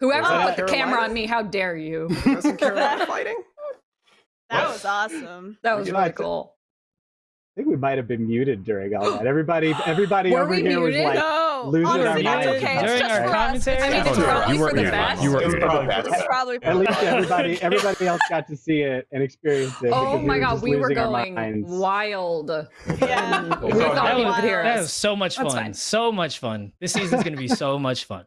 Whoever Was put the Carolina? camera on me, how dare you? Wasn't Carolina fighting? That was awesome. That was Yeah, really it's- cool. I think we might have been muted during all that. Everybody, everybody Were over we here muted? was like, no, losing our honestly, that's minds. okay. During our commentary? I mean, it's Oh, probably you were- for the best. you were- It was probably for the It's best. probably for at least everybody, everybody else got to see it and experience it. Oh my were god, we were going wild. Yeah. We It's thought all you good. could hear That was so much fun. So much fun. This season's gonna be so much fun.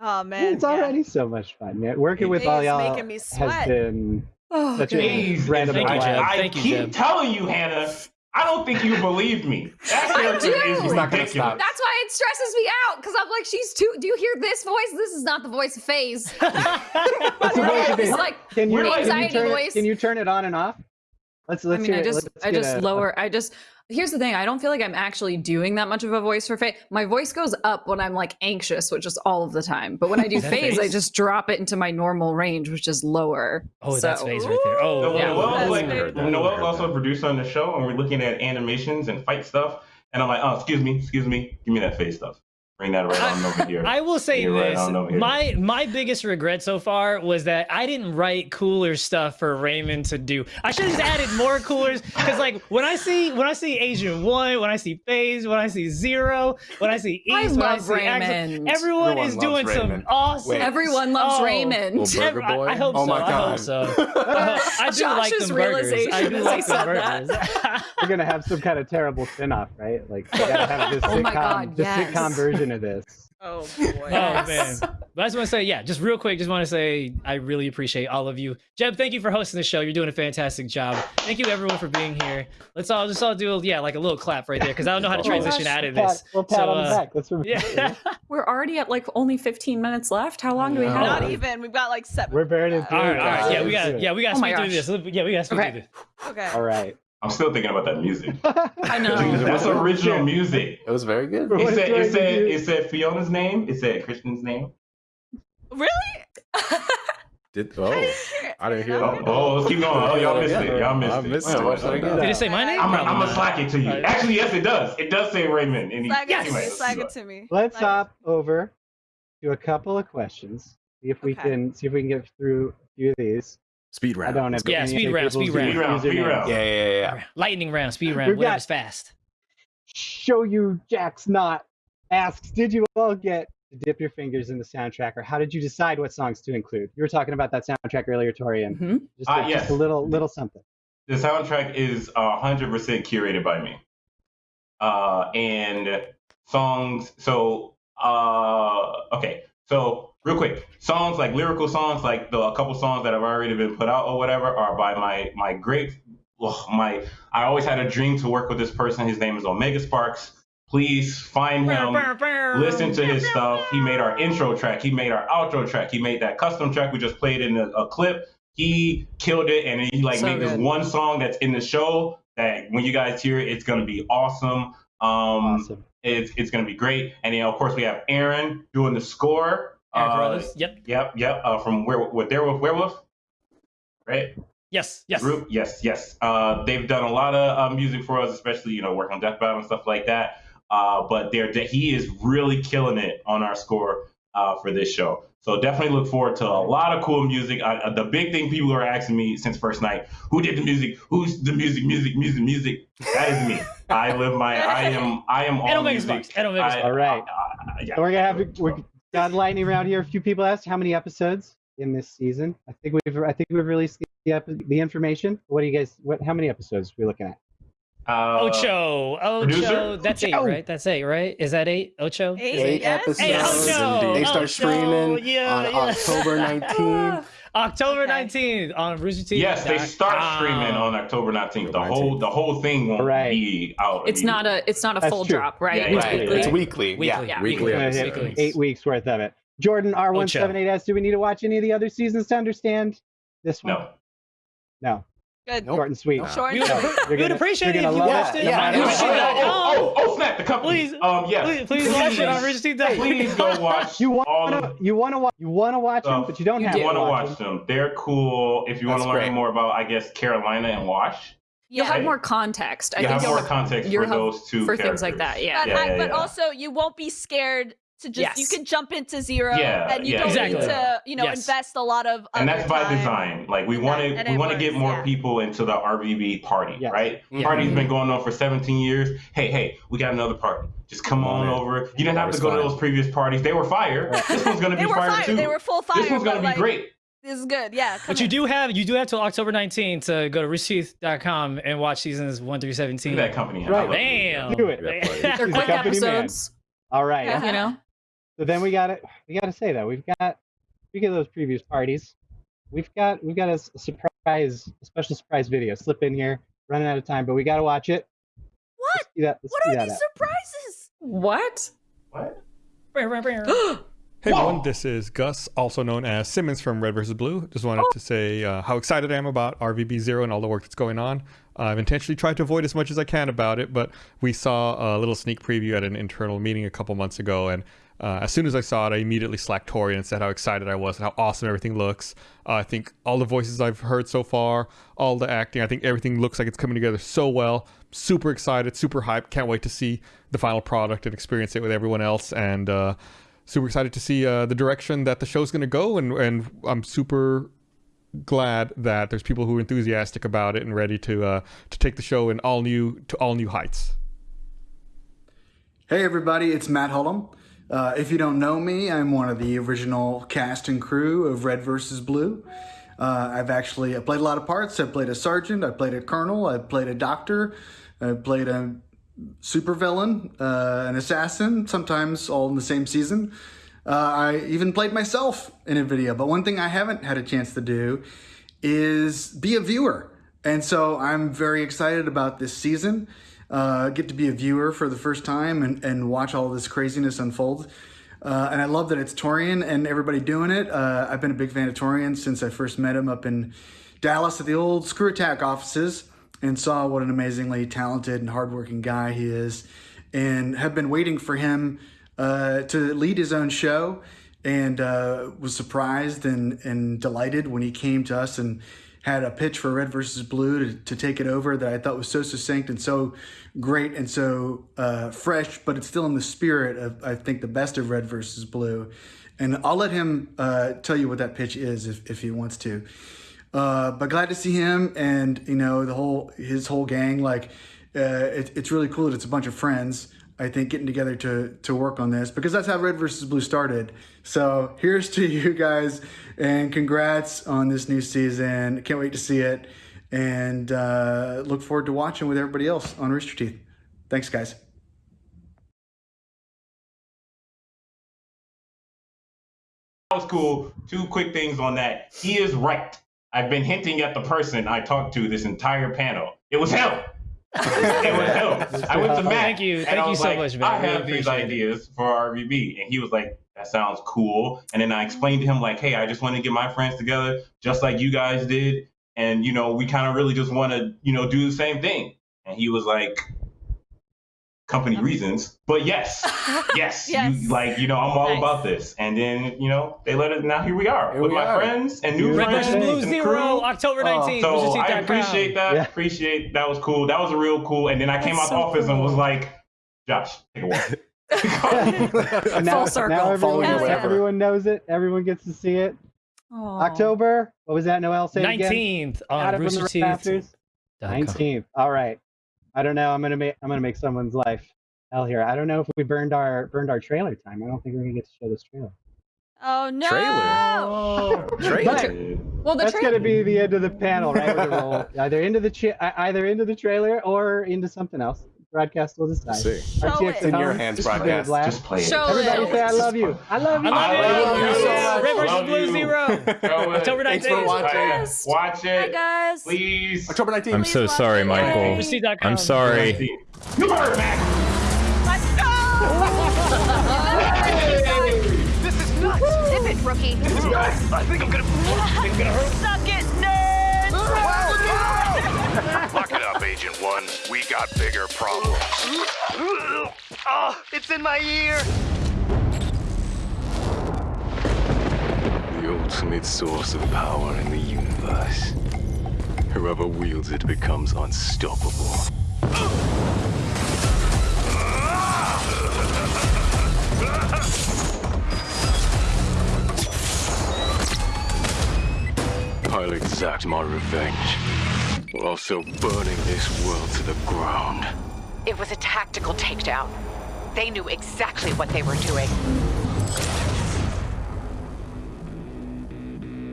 Oh man, it's yeah. already so much fun. Yeah, working with all y'all making me has been Oh, such God. a random Thank you, I Thank you, keep Jeb. telling you, Hannah, I don't think you believe me. That character do. is He's not gonna stop. That's why it stresses me out because I'm like, she's too. Do you hear this voice? This is not the voice of Phase. What's the voice of It's like Can you, We're like- can you anxiety turn voice. It, can you turn it on and off? Let's I let's mean, hear I it. just, I just a- lower. I just. Here's the thing. I don't feel like I'm actually doing that much of a voice for Phase. My voice goes up when I'm like anxious, which is all of the time. But when I do Is Phase, I just drop it into my normal range, which is lower. Oh, that's So- phase right there. Oh, No, Yeah. Noel's, That's like, great. Noel's also a producer on the show, and we're looking at animations and fight stuff. And I'm like, oh, excuse me, excuse me, give me that face stuff. Bring that right on over here. I will say You're right this: on my my biggest regret so far was that I didn't write cooler stuff for Raymond to do. I should have just added more coolers because, like, when I see when I see Agent One, when I see Phase, when I see Zero, when I see I East, when I love see Axel, Raymond. everyone, Everyone is loves doing some Raymond. awesome. Wait. Everyone loves Oh. Raymond. Little Every- burger boy. I, I hope Oh so. my I hope God. so. I do like Josh's them burgers. I realization do as like he them said that. burgers. We're gonna have some kind of terrible spin-off, right? Like we gotta have this Oh sitcom, my God, the yes. sitcom version of this. Oh boy. Oh man! But I just want to say, yeah, just real quick, just want to say I really appreciate all of you. Jeb, thank you for hosting the show. You're doing a fantastic job. Thank you everyone for being here. Let's all just all do yeah, like a little clap right there because I don't know how to Oh, transition gosh. out of Pat, this. we'll pat So, on the uh, back. Let's remember. Yeah. We're already at like only 15 minutes left. How long do we have? Not even. We've got like seven. We're burning through. all right, all. Yeah, we got yeah, we got to Oh my speed through this. Yeah, we got to speed Okay. through this. Okay. All right. I'm still thinking about that music. I know. That's original music. It was very good. It said, it said, it said Fiona's name. It said Christian's name. Really? Did, oh, I didn't hear Oh, that. oh, let's keep going. Oh, y'all missed it. Y'all missed I it. missed Wait, it. I get? Did it say my name? I'm, I'm gonna not. slack it to you. Actually, yes, it does. It does say Raymond. And he, Flag it, anyway, to me, let's it to me. Let's Flag it. hop over to a couple of questions. See if we Okay. can see if we can get through a few of these. Speed round. I don't have. Yeah, speed round, speed round. Speed round, speed usernames. round. Yeah, yeah, yeah, yeah. Lightning round, speed We've round, got- whatever's fast. Show you Jack's not asks, did you all get to dip your fingers in the soundtrack, or how did you decide what songs to include? You were talking about that soundtrack earlier, Torian. Mhm. Just, a, Ah, just yes. a little little something. The soundtrack is hundred percent curated by me. Uh, and songs. So, uh, okay. So, real quick, songs like lyrical songs, like the a couple songs that have already been put out or whatever, are by my my great. ugh, my I always had a dream to work with this person. His name is Omega Sparks. Please find him. listen to his stuff. He made our intro track. He made our outro track. He made that custom track we just played in a, a clip. He killed it, and he like So made this one song that's in the show that when you guys hear it, it's gonna be awesome. Um, Awesome. it's it's gonna be great. And then of course we have Aaron doing the score. Aaron Uh, Carruthers. Yep. Yep, yep. Uh, from where with Werewolf, Werewolf, right? Yes. Yes. Group, yes, yes. Uh, they've done a lot of uh, music for us, especially you know working on Death Battle and stuff like that. Uh, but they're he is really killing it on our score uh, for this show. So definitely look forward to a lot of cool music. I, uh, the big thing people are asking me since first night: Who did the music? Who's the music? Music? Music? Music? That is me. I live my. I am. I am And all Omega music. Sparks. And Omega I- Sparks. All right. uh, uh, yeah. We're gonna have to. Got lightning round here. A few people asked how many episodes in this season. I think we've I think we've released the the, the information. What do you guys? What? How many episodes are we looking at? Uh, Ocho. Ocho. producer? That's eight, right? That's eight, right? Is that eight? Ocho? Eight, Eight yes? episodes. Hey, Ocho. They start Ocho. streaming Yeah, on yeah. October 19th. October Okay. 19th on Rooster Teeth. Yes, they start streaming on October 19th. The whole the whole thing won't Right. be out. It's not a it's not a That's full true. drop, right? Yeah, It's Right. weekly. It's weekly. Weekly. Yeah. Yeah. Weekly Gonna eight weeks worth of it. Jordan R one seven eight asks, do we need to watch any of the other seasons to understand this one? No. No. Good. Nope. Short and sweet. Short We and would, sweet. you're we would appreciate it if you watched it. it. Yeah, on yeah. Oh, oh, oh, oh, snap the company. Please, um, yes. Please, please watch it on Rooster Please go watch You want all to of you want to watch you want to watch them, but you don't you have do. to want to watch watch them. them. They're cool. If you want to That's learn great. more about, I guess, Carolina and Wash, You'll Yeah. have more context. I you think have you'll more context for those two for things like that. Yeah. But, Yeah, I, yeah, but yeah. also, you won't be scared to just. You can jump into zero, Yeah, and you yeah, don't Exactly. need to, you know, Yes. invest a lot of. and that's by design. Like we want to, we want to get more yeah. people into the RVB party, Yes. right? Yeah. Party's been going on for 17 years. Hey, hey, we got another party. Just come on Right. over. You didn't have to go to those previous parties. They were fire. This one's gonna They be were fire, fire. too. They were full fire. this one's gonna be like, great. This is good. Yeah. But come you do have you do have till October 19th to go to roosterteeth.com and watch seasons one through 17. that company. Right. I love it. Damn. Do it. They're quick company man. episodes. All right. Yeah. You know. So then we got it. we got to say that we've got speaking of those previous parties, we've got we've got a surprise, a special surprise video slip in here. Running out of time, but we got to watch it. What? Let's that. What are these out. surprises? What? What? Hey Whoa. everyone, this is Gus, also known as Simmons from Red vs. Blue. Just wanted to say uh, how excited I am about RVB Zero and all the work that's going on. Uh, I've intentionally tried to avoid as much as I can about it, but we saw a little sneak preview at an internal meeting a couple months ago, and uh, as soon as I saw it, I immediately slacked Tori and said how excited I was and how awesome everything looks. Uh, I think all the voices I've heard so far, all the acting, I think everything looks like it's coming together so well. Super excited, super hyped. Can't wait to see the final product and experience it with everyone else. And uh, super excited to see uh, the direction that the show's going to go and and I'm super glad that there's people who are enthusiastic about it and ready to uh, to take the show in all new to all new heights. Hey everybody, it's Matt Hullum. Uh, if you don't know me, I'm one of the original cast and crew of Red vs. Blue. Uh, I've actually I played a lot of parts. I played a sergeant, I played a colonel, I played a doctor, I played a supervillain, uh, an assassin, sometimes all in the same season. Uh, I even played myself in a video. But one thing I haven't had a chance to do is be a viewer. And so I'm very excited about this season. Uh, get to be a viewer for the first time and, and watch all this craziness unfold. Uh, and I love that it's Torian and everybody doing it. Uh, I've been a big fan of Torian since I first met him up in Dallas at the old ScrewAttack offices and saw what an amazingly talented and hardworking guy he is. And have been waiting for him uh, to lead his own show and uh, was surprised and, and delighted when he came to us and had a pitch for Red versus Blue to, to take it over that I thought was so succinct and so great and so uh, fresh, but it's still in the spirit of, I think, the best of Red versus Blue. And I'll let him uh, tell you what that pitch is if, if he wants to. Uh, but glad to see him and, you know, the whole, his whole gang. Like, uh, it, it's really cool that it's a bunch of friends. I think getting together to to work on this because that's how Red versus Blue started. So here's to you guys and congrats on this new season. Can't wait to see it and uh, look forward to watching with everybody else on Rooster Teeth. Thanks, guys. That was cool. Two quick things on that. He is right. I've been hinting at the person I talked to this entire panel. It was him. it was. I went to Matt. Thank you. Thank you so like, much, man. I have these appreciate it. ideas for RVB. And he was like, that sounds cool. And then I explained to him, like, hey, I just want to get my friends together, just like you guys did. And, you know, we kind of really just want to, you know, do the same thing. And he was like, company reasons. But yes, yes, Yes. You, like, you know, I'm all Nice. about this. And then, you know, they let it, now here we are Here with we my are. friends and new Red Red friends versus Blue Zero, crew. October Oh, 19th. So I appreciate that. Yeah. Appreciate that was cool. That was a real cool. And then I came That's out so the office and was like, Josh, take a walk. Now, Full circle. now everyone, your everyone knows it. Everyone gets to see it. Aw. October. What was that? Noel say it again? 19th on Adam from the Rooster Teeth. Nineteenth. All right. I don't know. I'm gonna make. I'm gonna make someone's life hell here. I don't know if we burned our burned our trailer time. I don't think we're gonna get to show this trailer. Oh no! Trailer. Trailer. Well, the That's trailer. gonna be the end of the panel, right? With a roll. Either into the cha- either into the trailer or into something else. Broadcast will decide. see. Show RTX it. in your hands, it's been a broadcast. blast. Just play it. Show Everybody it. say I love you. I love you. I love love you. you so much. Red versus Love Blue. Zero. Show it. October Thanks for watching. Yes. Watch Hi it, guys. please. October 19th. I'm so sorry. Michael. I'm sorry. You heard, Max. Let's go! This is nuts! Zip it, rookie. I think I'm gonna. Suck it, nerds! Lock it up, Agent One. We got bigger problems. Oh, it's in my ear. The ultimate source of power in the universe. Whoever wields it becomes unstoppable. I'll exact my revenge, while also burning this world to the ground. It was a tactical takedown. They knew exactly what they were doing.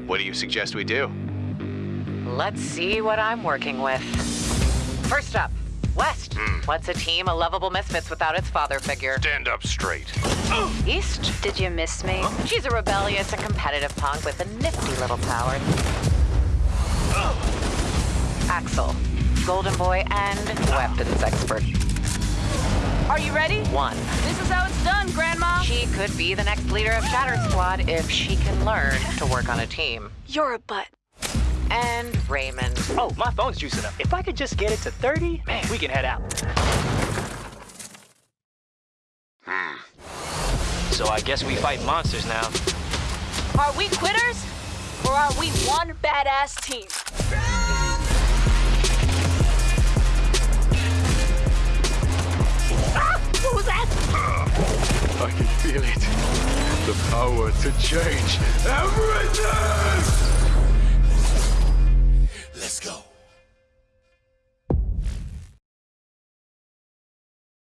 What do you suggest we do? Let's see what I'm working with. First up, West. Hmm. What's a team of lovable misfits without its father figure? Stand up straight. East. Did you miss me? She's a rebellious and competitive punk with a nifty little power. Axel. Golden boy and weapons expert. Are you ready? One. This is how it's done, Grandma. She could be the next leader of Shatter Squad if she can learn to work on a team. You're a butt. And Raymond. Oh, my phone's juicing up. If I could just get it to 30, man, we can head out. Hmm. So I guess we fight monsters now. Are we quitters? Or are we one badass team? I can feel it. The power to change everything! Let's go.